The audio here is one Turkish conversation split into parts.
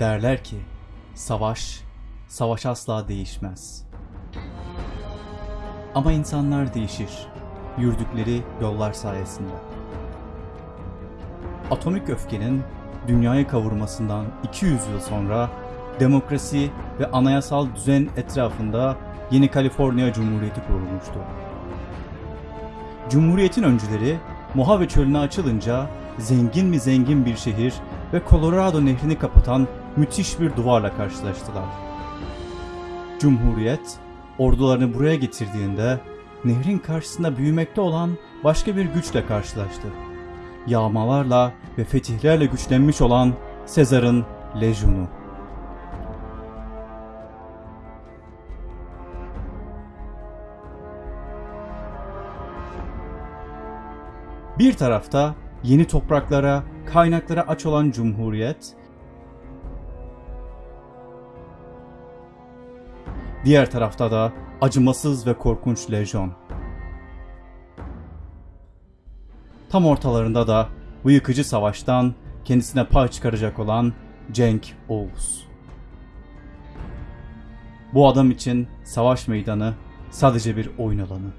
Derler ki savaş, savaş asla değişmez. Ama insanlar değişir yürüdükleri yollar sayesinde. Atomik öfkenin dünyayı kavurmasından 200 yıl sonra demokrasi ve anayasal düzen etrafında yeni Kaliforniya Cumhuriyeti kurulmuştu. Cumhuriyetin öncüleri Mojave çölüne açılınca zengin mi zengin bir şehir ve Colorado nehrini kapatan müthiş bir duvarla karşılaştılar. Cumhuriyet ordularını buraya getirdiğinde nehrin karşısında büyümekte olan başka bir güçle karşılaştı. Yağmalarla ve fetihlerle güçlenmiş olan Sezar'ın lejyonu. Bir tarafta yeni topraklara, kaynaklara aç olan Cumhuriyet, diğer tarafta da acımasız ve korkunç lejyon. Tam ortalarında da bu yıkıcı savaştan kendisine pay çıkaracak olan Cenk Oğuz. Bu adam için savaş meydanı sadece bir oyun alanı.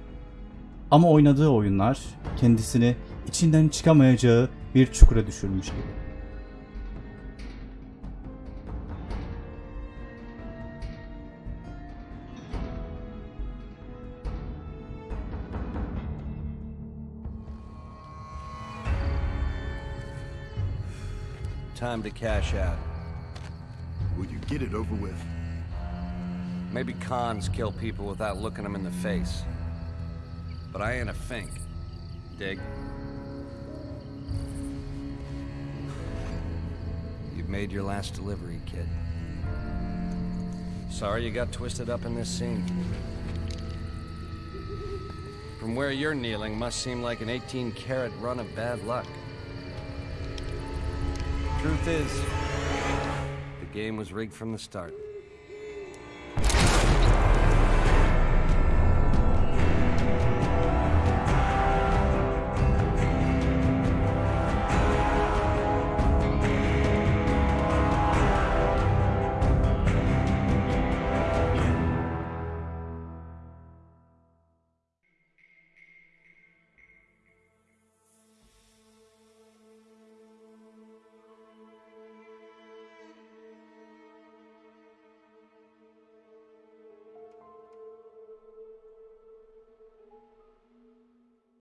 Ama oynadığı oyunlar kendisini içinden çıkamayacağı bir çukura düşürmüş gibi. Time to cash out. Will you get it over with? Maybe cons kill people without looking them in the face. But I ain't a fink. Dig? You've made your last delivery, kid. Sorry you got twisted up in this scene. From where you're kneeling must seem like an 18 karat run of bad luck. Truth is, the game was rigged from the start.